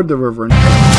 ford the river.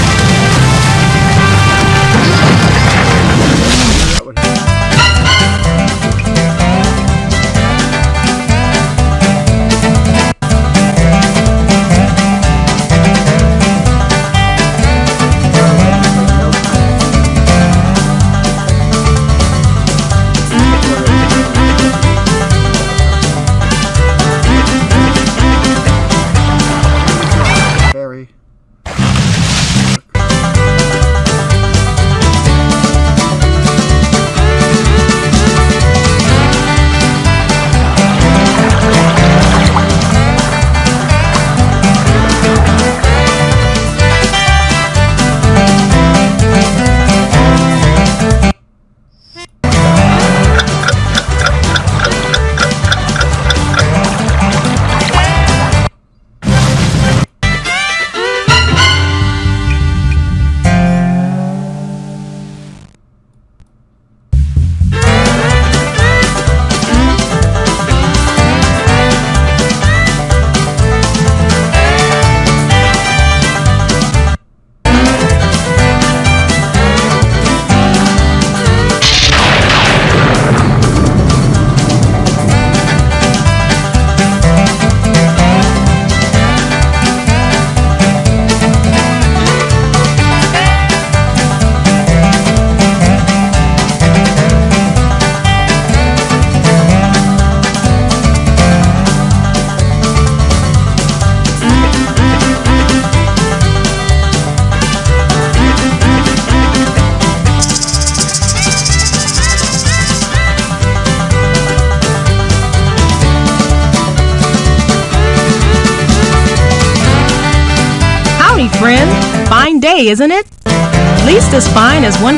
friend. Fine day, isn't it? At least as fine as one.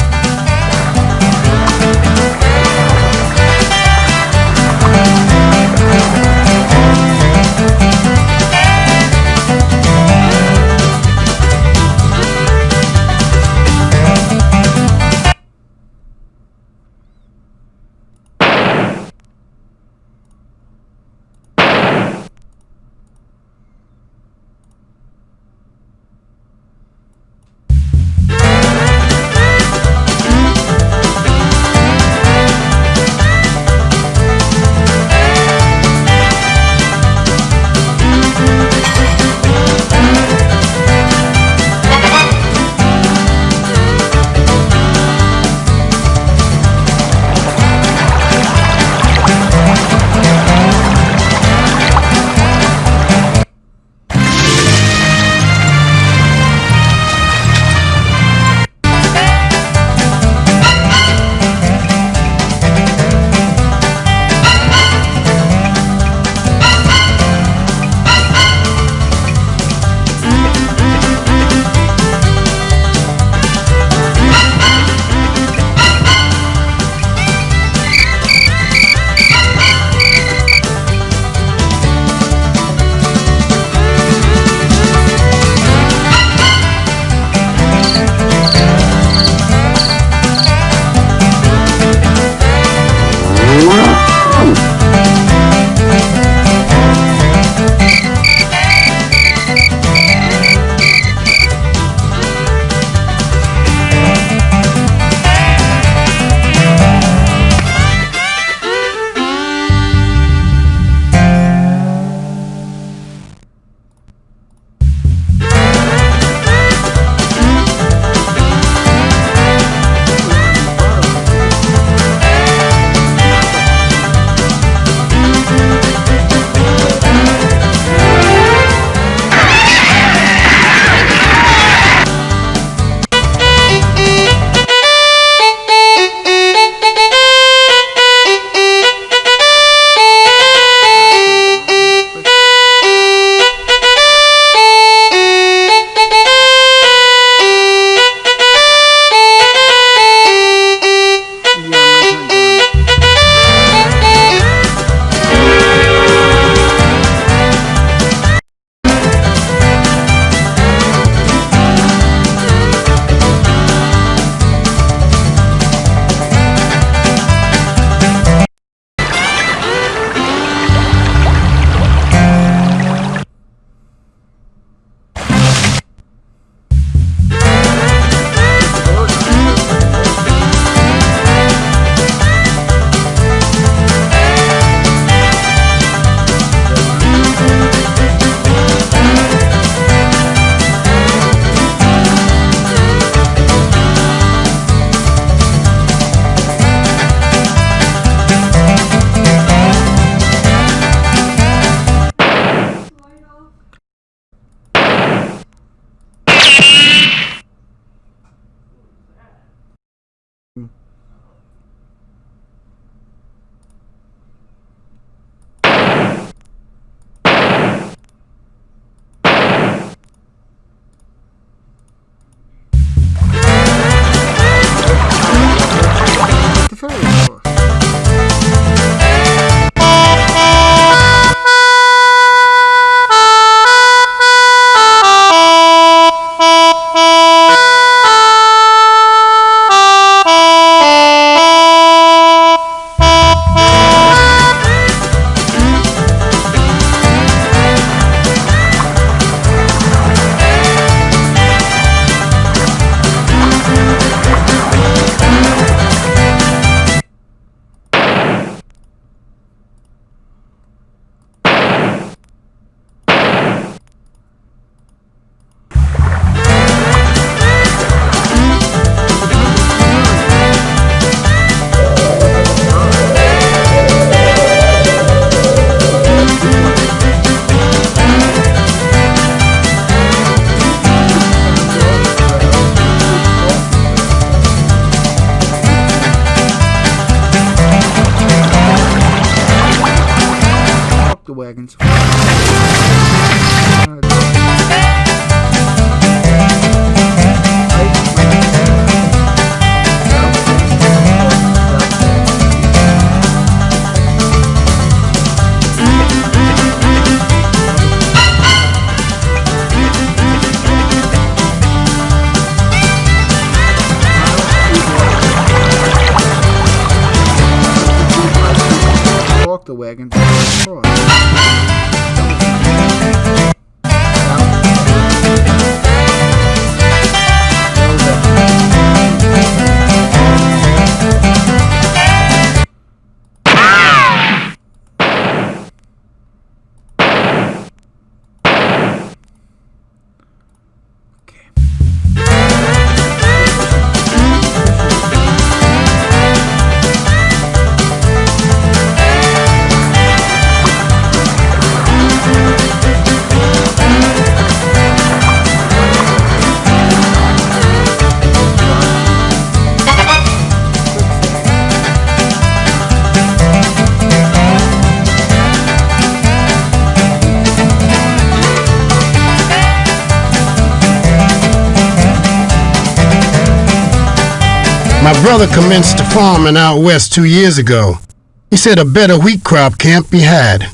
Walk the wagons. My brother commenced farming out west two years ago. He said a better wheat crop can't be had.